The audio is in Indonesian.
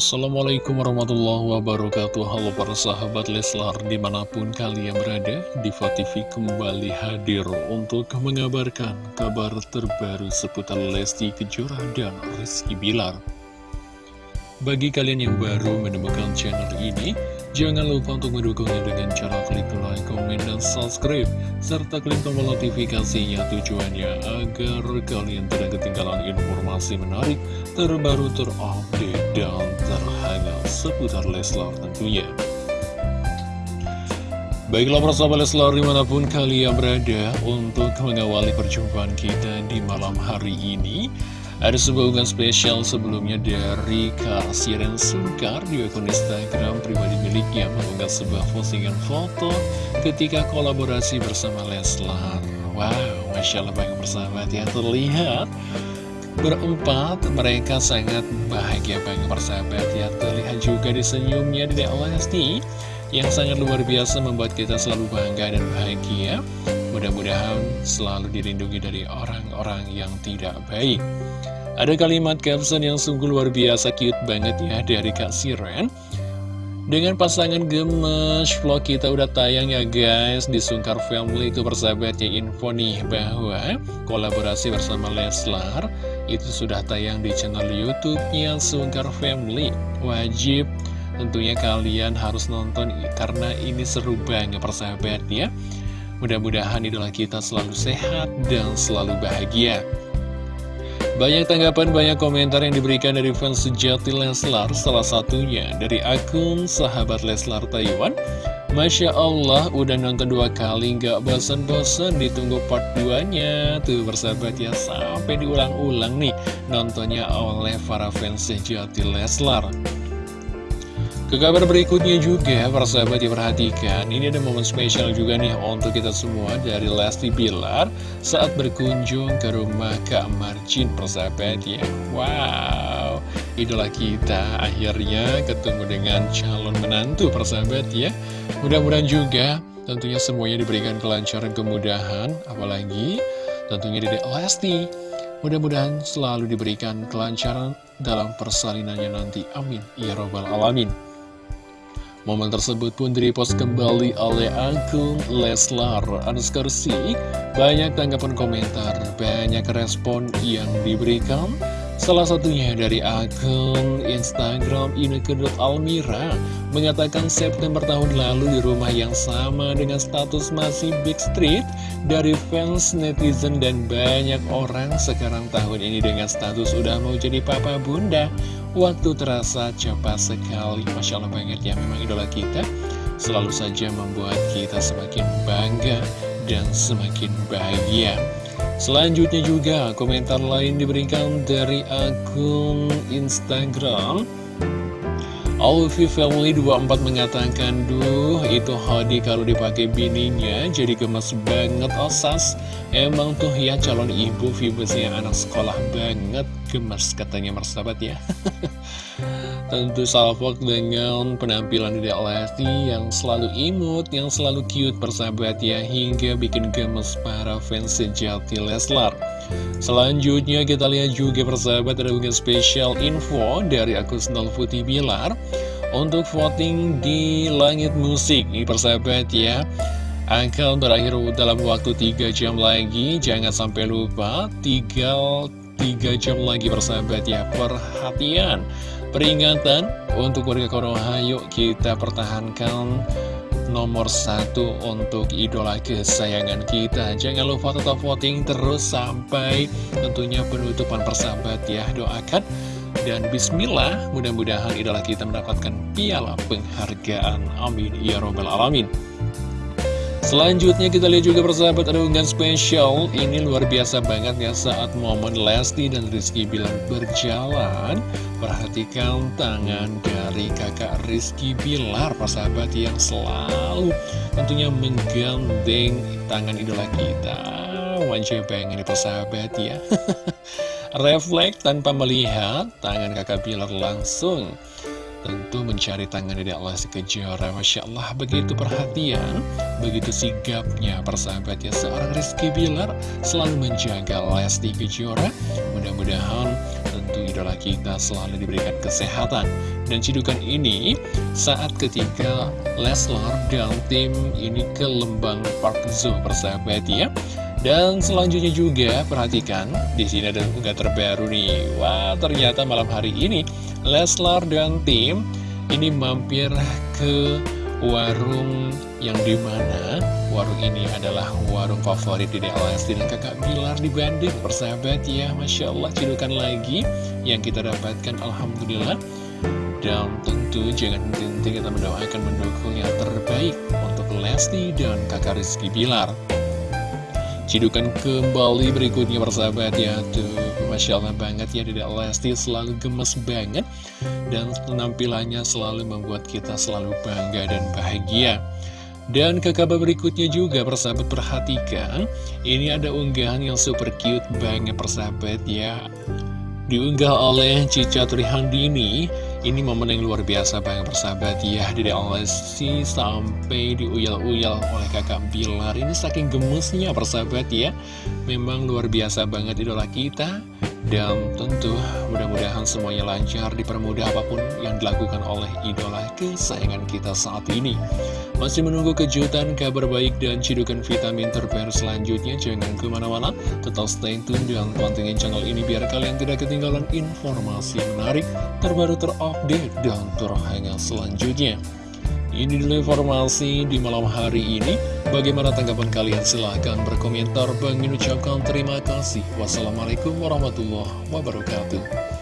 Assalamualaikum warahmatullahi wabarakatuh. Halo para sahabat Leslar Di mana pun kalian berada Diva TV kembali hadir Untuk mengabarkan kabar terbaru Seputar Lesti Kejora dan Rizky Bilar. Bagi kalian yang baru menemukan channel ini Jangan lupa untuk mendukungnya dengan cara klik like, komen, dan subscribe Serta klik tombol notifikasinya tujuannya agar kalian tidak ketinggalan informasi menarik Terbaru terupdate dan terhangat seputar Leslar tentunya. Baiklah persahabat Leslar di mana pun kalian berada untuk mengawali perjumpaan kita di malam hari ini ada sebuah unggahan spesial sebelumnya dari Kak Siren Sungkar di akun Instagram pribadi miliknya mengunggah sebuah postingan foto ketika kolaborasi bersama Leslar. Wow, Masya Allah banyak bersahabat ya. Terlihat berempat mereka sangat bahagia banget bersahabat ya. Terlihat juga di senyumnya di Lesti yang sangat luar biasa membuat kita selalu bangga dan bahagia mudah-mudahan selalu dirindungi dari orang-orang yang tidak baik. Ada kalimat caption yang sungguh luar biasa cute banget ya dari Kak Siren. Dengan pasangan gemes, vlog kita udah tayang ya guys. Di Sungkar Family itu persahabatnya info nih bahwa kolaborasi bersama Leslar Itu sudah tayang di channel Youtube-nya Sungkar Family. Wajib tentunya kalian harus nonton karena ini seru banget persahabat ya Mudah-mudahan idola kita selalu sehat dan selalu bahagia banyak tanggapan, banyak komentar yang diberikan dari fans sejati Leslar, salah satunya dari akun sahabat Leslar Taiwan. Masya Allah, udah nonton dua kali, nggak bosan-bosan ditunggu part 2-nya. Tuh bersahabat ya, sampai diulang-ulang nih nontonnya oleh para fans sejati Leslar. Ke kabar berikutnya juga, para sahabat diperhatikan, ini ada momen spesial juga nih untuk kita semua dari Lesti Bilar saat berkunjung ke rumah Kak Marcin, persahabat ya. Wow, idola kita akhirnya ketemu dengan calon menantu, persahabat ya. Mudah-mudahan juga tentunya semuanya diberikan kelancaran kemudahan, apalagi tentunya Dedek Lesti. Mudah-mudahan selalu diberikan kelancaran dalam persalinannya nanti. Amin. Ya Robbal Alamin. Momen tersebut pun direpost kembali oleh akun Leslar Anskarsi. Banyak tanggapan komentar, banyak respon yang diberikan. Salah satunya dari akun Instagram Ineke.almira mengatakan September tahun lalu di rumah yang sama dengan status masih Big Street dari fans netizen dan banyak orang sekarang tahun ini dengan status udah mau jadi papa bunda. Waktu terasa cepat sekali, Masya Allah banget ya memang idola kita selalu saja membuat kita semakin bangga dan semakin bahagia. Selanjutnya juga komentar lain diberikan dari akun Instagram. Alfi Family 24 mengatakan Duh itu Hadi kalau dipakai bininya jadi gemes banget osas Emang tuh ya calon ibu vibesnya anak sekolah banget gemes katanya mersabat ya Tentu salvok dengan penampilan Dede Lesti yang selalu imut, yang selalu cute persahabat ya, hingga bikin gemes para fans sejati Leslar. Selanjutnya kita lihat juga persahabat ada unggahan spesial info dari akun Putih Bilar untuk voting di Langit Musik. Ini persahabat ya, akan berakhir dalam waktu 3 jam lagi, jangan sampai lupa, tinggal 3 jam lagi persahabat ya, perhatian peringatan untuk warga Konoha yuk kita pertahankan. Nomor satu untuk idola kesayangan kita. Jangan lupa tetap voting terus sampai tentunya penutupan persahabat ya. Doakan. Dan bismillah mudah-mudahan idola kita mendapatkan piala penghargaan. Amin. Ya robbal alamin Selanjutnya kita lihat juga persahabat ada unggahan spesial. Ini luar biasa banget ya saat momen Lesti dan Rizky Bilar berjalan Perhatikan tangan dari kakak Rizky Bilar persahabat yang selalu tentunya menggandeng tangan idola kita. Wajib pengen nih persahabat ya. Refleks tanpa melihat tangan kakak Bilar langsung tentu mencari tangan Dede Lesti Kejora Masya Allah begitu perhatian begitu sigapnya persahabat ya seorang Rizky Bilar selalu menjaga Lesti Kejora. Mudah-mudahan tentu idola kita selalu diberikan kesehatan. Dan cidukan ini saat ketika Leslar dan tim ini ke Lembang Park Zoo persahabat ya dan selanjutnya juga perhatikan di sini ada unggah terbaru nih. Wah ternyata malam hari ini Leslar dan tim ini mampir ke warung yang di mana warung ini adalah warung favorit di Lesti dan kakak Bilar di Bandung. Persahabat ya Masya Allah cidukan lagi yang kita dapatkan Alhamdulillah. Dan tentu jangan henti kita mendoakan mendukung yang terbaik untuk Lesti dan kakak Rizky Bilar Cidukan kembali berikutnya persahabat ya. Tuh Masya Allah banget ya Dedek Lesti selalu gemes banget. Dan penampilannya selalu membuat kita selalu bangga dan bahagia. Dan ke kabar berikutnya juga persahabat perhatikan. Ini ada unggahan yang super cute banget persahabat ya. Diunggah oleh Cica Trihandini ini momen yang luar biasa banget persahabat ya. Dede Lesti sampai diuyal-uyal oleh kakak Bilar. Ini saking gemesnya persahabat ya. Memang luar biasa banget idola kita Dan tentu mudah-mudahan semuanya lancar Dipermudah apa pun yang dilakukan oleh idola kesayangan kita saat ini Masih menunggu kejutan, kabar baik dan cidukan vitamin terbaru selanjutnya Jangan ke mana-mana, tetap stay tune dan pantengin channel ini Biar kalian tidak ketinggalan informasi menarik terbaru terupdate update dan terhangat selanjutnya. Ini dulu informasi di malam hari ini. Bagaimana tanggapan kalian? Silahkan berkomentar. Bang ucapkan terima kasih. Wassalamualaikum warahmatullahi wabarakatuh.